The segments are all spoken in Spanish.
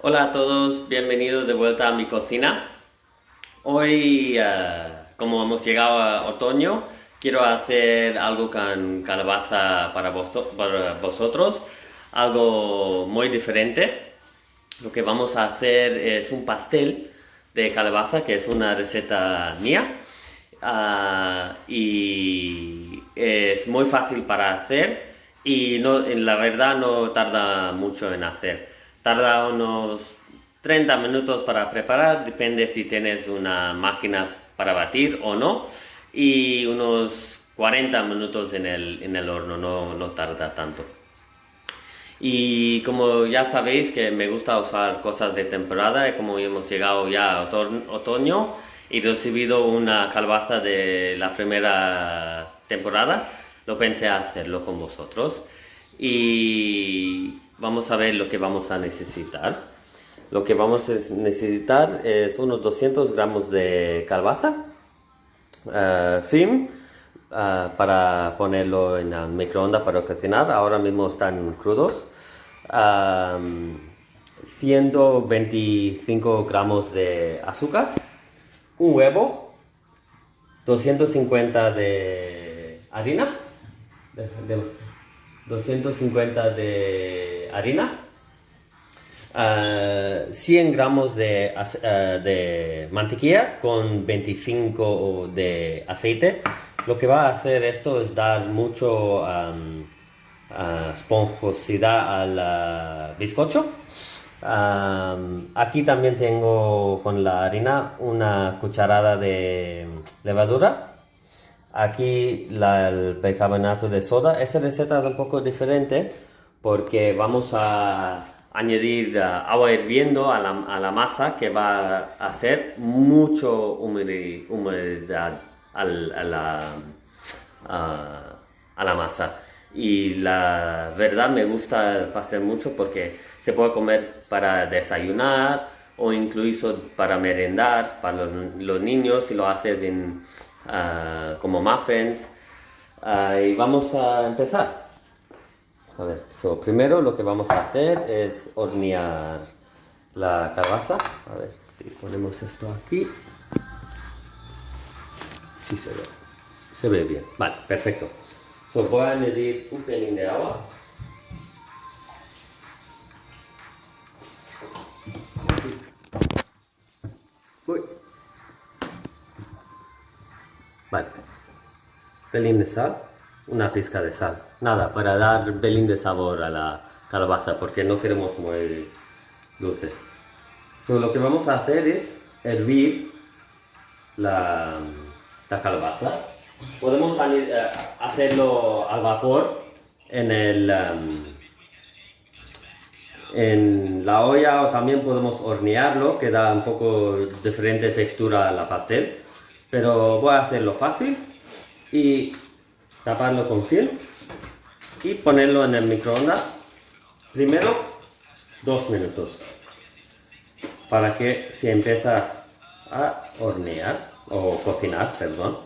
Hola a todos, bienvenidos de vuelta a mi cocina. Hoy, eh, como hemos llegado a otoño, quiero hacer algo con calabaza para, vosotros, algo muy diferente. Lo que vamos a hacer es un pastel de calabaza, que es una receta mía. Ah, y es muy fácil para hacer y no, la verdad no tarda mucho en hacer. Tarda unos 30 minutos para preparar, depende si tienes una máquina para batir o no. Y unos 40 minutos en el, en el horno, no, no tarda tanto. Y como ya sabéis que me gusta usar cosas de temporada, como hemos llegado ya a otoño y recibido una calabaza de la primera temporada, lo pensé hacerlo con vosotros. Y vamos a ver lo que vamos a necesitar. Lo que vamos a necesitar es unos 200 gramos de calabaza, uh, para ponerlo en el microondas para cocinar. Ahora mismo están crudos. 125 gramos de azúcar, un huevo, 250 de harina, 250 de harina, 100 gramos de, de, mantequilla con 25 de aceite. Lo que va a hacer esto es dar mucho esponjosidad al bizcocho. aquí también tengo con la harina una cucharada de levadura. Aquí el bicarbonato de soda. Esta receta es un poco diferente porque vamos a añadir uh, agua hirviendo a la, masa que va a hacer mucho humedad, a, la, masa. Y la verdad me gusta el pastel mucho porque se puede comer para desayunar o incluso para merendar para los, niños si lo haces en, uh, como muffins. Uh, y vamos a empezar a ver, primero lo que vamos a hacer es hornear la calabaza a ver si ponemos esto aquí sí se ve se ve bien, vale, perfecto So, voy a añadir un pelín de agua. Uy. Vale. Pelín de sal. Una pizca de sal. Nada, para dar un pelín de sabor a la calabaza, porque no queremos muy dulce. Lo que vamos a hacer es hervir la, la calabaza Podemos eh, hacerlo al vapor en el em, en la olla o también podemos hornearlo que da un poco diferente textura a la pastel pero voy a hacerlo fácil y taparlo con film y ponerlo en el microondas. Primero dos minutos para que se empiece a hornear o cocinar perdón.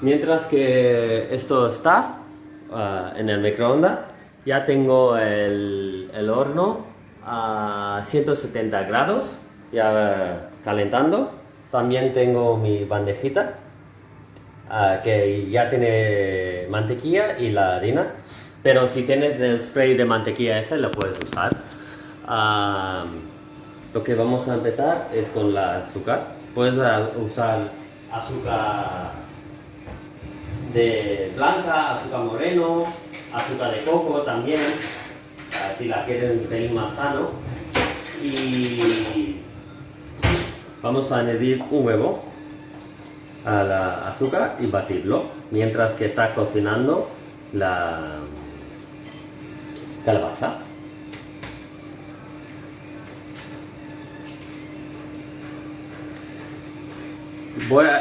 Mientras que esto está ah, en el microondas, ya tengo el, el, horno a 170 grados, ya calentando. También tengo mi bandejita, uh, que ya tiene mantequilla y la harina. Pero si tienes el spray de mantequilla ese, lo puedes usar. Lo que vamos a empezar es con la azúcar. Puedes usar azúcar de blanca, azúcar moreno, azúcar de coco también, si la quieren un más sano. Y vamos a añadir un huevo a la azúcar y batirlo mientras que está cocinando la calabaza.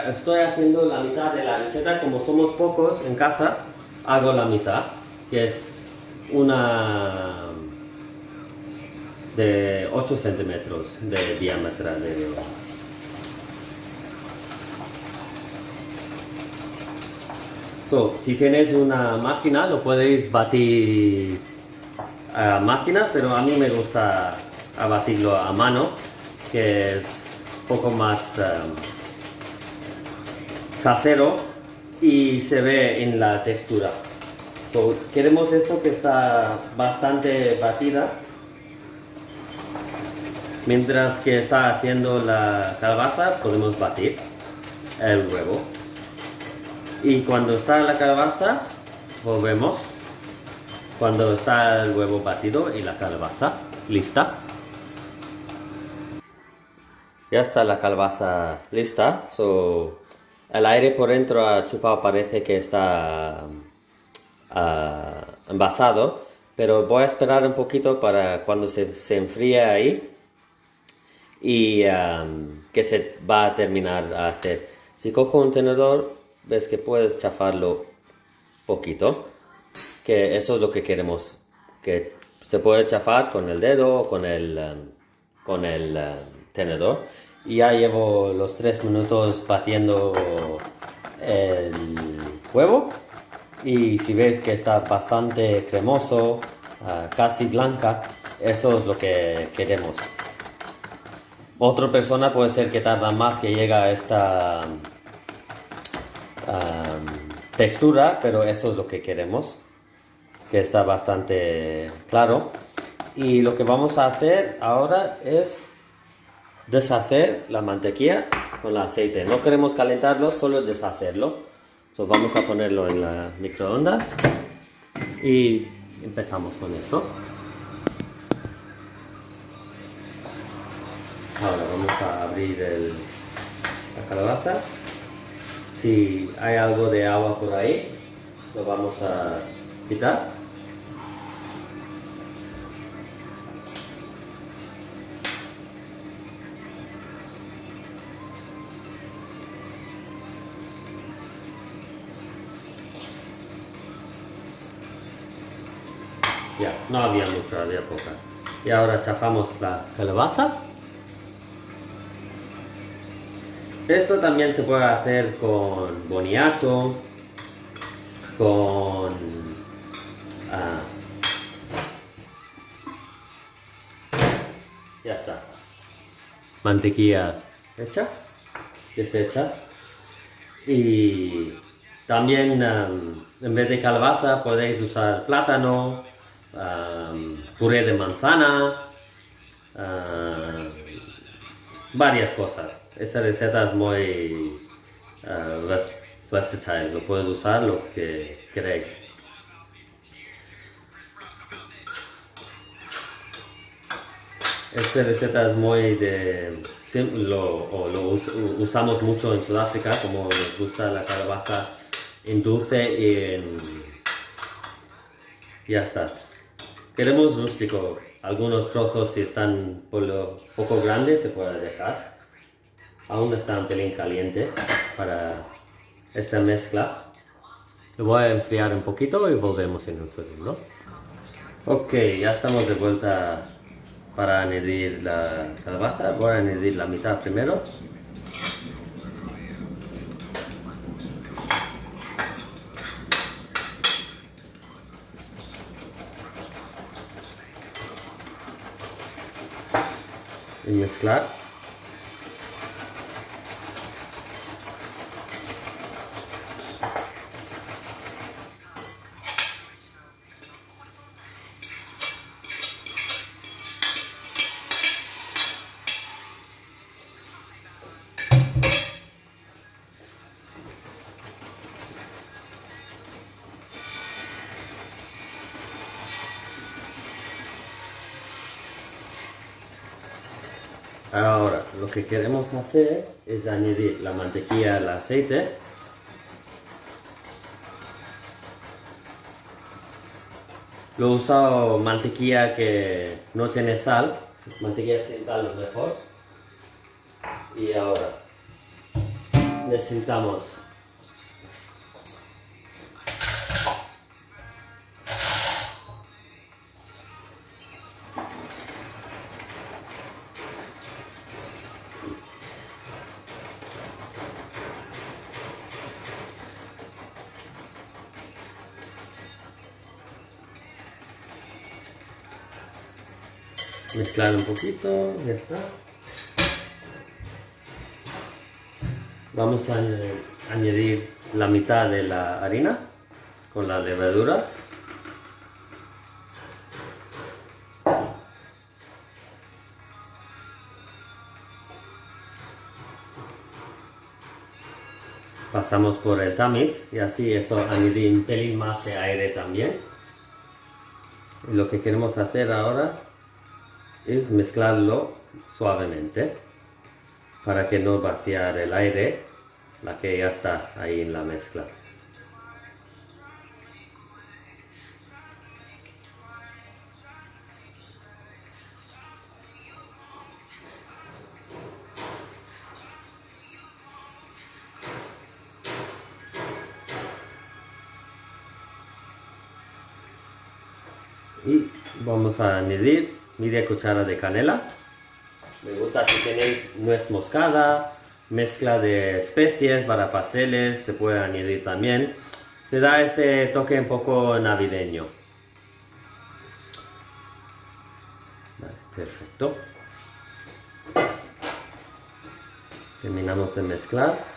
estoy haciendo la mitad de la receta, como somos pocos en casa, hago la mitad, que es una de 8 centímetros de diámetro de So, si tienes una máquina, lo podéis batir a máquina, pero a mí me gusta batirlo a mano, que es un poco más um, y se ve en la textura. Queremos esto que está bastante batida mientras que está haciendo la calabaza podemos batir el huevo y cuando está la calabaza volvemos cuando está el huevo batido y la calabaza lista ya está la calabaza lista so, el aire por dentro ha chupado parece que está uh, envasado pero voy a esperar un poquito para cuando se, se enfríe ahí y que se va a terminar a hacer. Si cojo un tenedor ves que puedes chafarlo poquito, que eso es lo que queremos, que se puede chafar con el dedo con el, um, con el um, tenedor. Y ya llevo los tres minutos batiendo el huevo y si ves que está bastante cremoso, uh, casi blanca, eso es lo que queremos. Otra persona puede ser que tarda más que llega a esta textura, pero eso es lo que queremos, que está bastante claro. Y lo que vamos a hacer ahora es deshacer la mantequilla con el aceite. No queremos calentarlo, solo deshacerlo. Entonces vamos a ponerlo en las microondas y empezamos con eso. Ahora vamos a abrir la calabaza si hay algo de agua por ahí, lo vamos a quitar. Ya, no había mucha, había poca. Y ahora chafamos la calabaza. Esto también se puede hacer con boniato, con ah, ya está. Mantequilla hecha, deshecha. Y también en vez de calabaza podéis usar plátano, puré de manzana, varias cosas. Esta receta es muy uh, versatile, lo puedes usar lo que queréis. Esta receta es muy de... Lo, lo usamos mucho en Sudáfrica, como nos gusta la calabaza en dulce y en... Ya está. Queremos rústico. Algunos trozos si están por poco grandes se puede dejar aún está un pelín caliente para esta mezcla. Lo voy a enfriar un poquito y volvemos en un segundo. Ok, ya estamos de vuelta para añadir la calabaza. Voy a añadir la mitad primero. Y mezclar. Ahora, lo que queremos hacer es añadir la mantequilla al aceite. Lo he usado mantequilla que no tiene sal, mantequilla sin sal es mejor. Y ahora necesitamos Mezclar un poquito, ya está. Vamos a añadir la mitad de la harina con la levadura. pasamos por el tamiz y así eso añadir un pelín más de aire también y lo que queremos hacer ahora es mezclarlo suavemente para que no vaciar el aire la que ya está ahí en la mezcla. Y vamos a añadir media cuchara de canela. Me gusta si tenéis nuez moscada mezcla de especies para pasteles se puede añadir también. Se da este toque un poco navideño. Perfecto. Terminamos de mezclar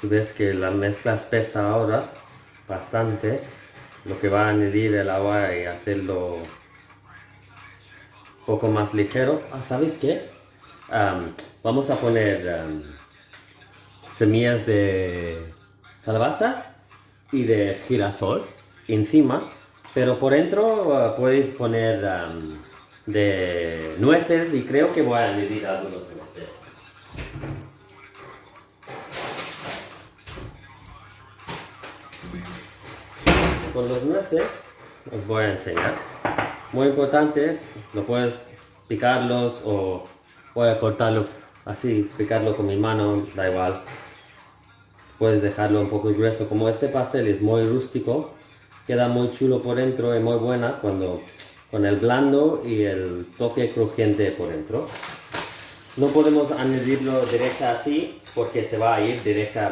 si ves que la mezcla espesa ahora bastante lo que va a añadir el agua y hacerlo un poco más ligero ah, ¿sabéis qué? vamos a poner semillas de calabaza y de girasol encima pero por dentro ah, podéis poner de nueces y creo que voy a añadir algunos nueces con los nueces os voy a enseñar. Muy importantes, lo puedes picarlos o a cortarlo así, picarlo con mi mano, da igual. Puedes dejarlo un poco grueso, como este pastel es muy rústico, queda muy chulo por dentro y muy buena cuando con el blando y el toque crujiente por dentro. No podemos añadirlo directa así porque se va a ir directa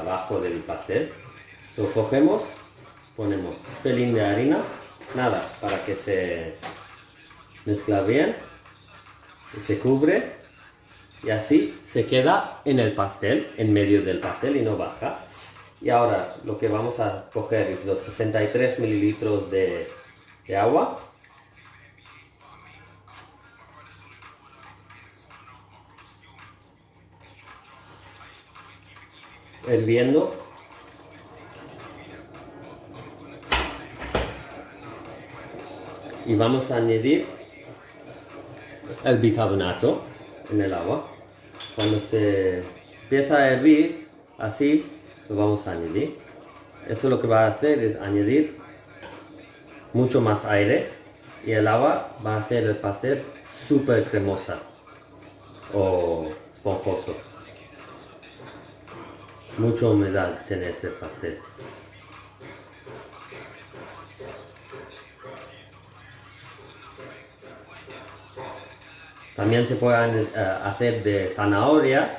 abajo del pastel. Lo cogemos ponemos pelín de harina, nada, para que se mezcla bien, y se cubre y así se queda en el pastel, en medio del pastel y no baja. Y ahora lo que vamos a coger es los 63 mililitros de, de agua. Hirviendo y vamos a añadir el bicarbonato en el agua. Cuando se empieza a hervir, así lo vamos a añadir. Eso lo que va a hacer es añadir mucho más aire y el agua va a hacer el pastel súper cremosa o esponjoso. Mucha humedad tiene este pastel. También se puede eh, hacer de zanahoria.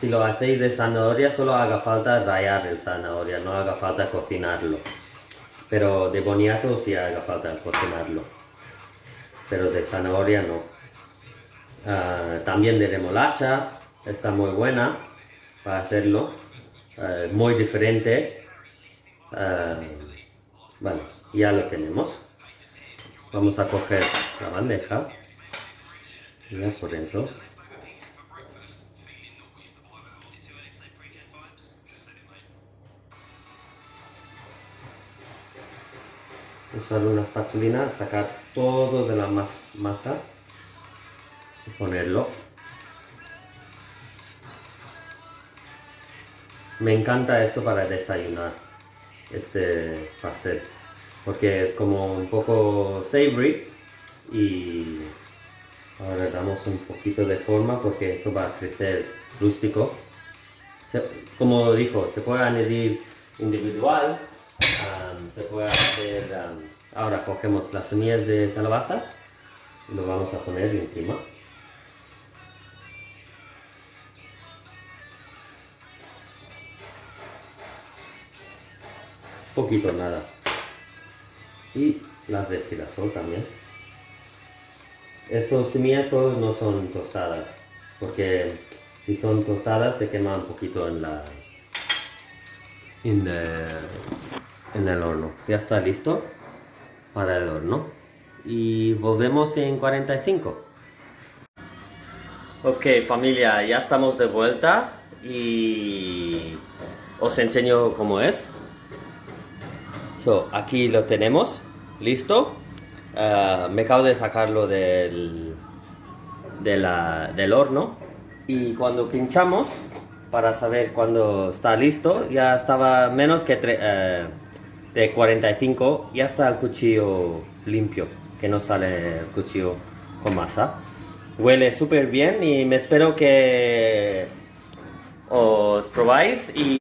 Si lo hacéis de zanahoria, solo haga falta rayar el zanahoria, no haga falta cocinarlo. Pero de boniato sí haga falta cocinarlo. Pero de zanahoria no. Ah, también de remolacha, está muy buena para hacerlo. Ah, muy diferente. Ah, vale, ya lo tenemos. Vamos a coger la bandeja por dentro usar una espatulina, sacar todo de la masa y ponerlo. Me encanta esto para desayunar este pastel porque es como un poco savory y Ahora damos un poquito de forma porque eso va a crecer rústico. Como dijo, se puede añadir individual, ahora cogemos las semillas de calabaza y lo vamos a poner encima. Poquito nada. Y las de girasol también. Estos todos no son tostadas, porque si son tostadas se quema un poquito en la en, eh, el horno. Ya está listo para el horno. Y volvemos en 45. Ok familia, ya estamos de vuelta y os enseño cómo es. So, aquí lo tenemos, listo. Ah, me acabo de sacarlo del, de la- del horno y cuando pinchamos para saber cuándo está listo, ya estaba menos que tre- eh, de 45, ya está el cuchillo limpio, que no sale el cuchillo con masa. Huele súper bien y me espero que os probáis y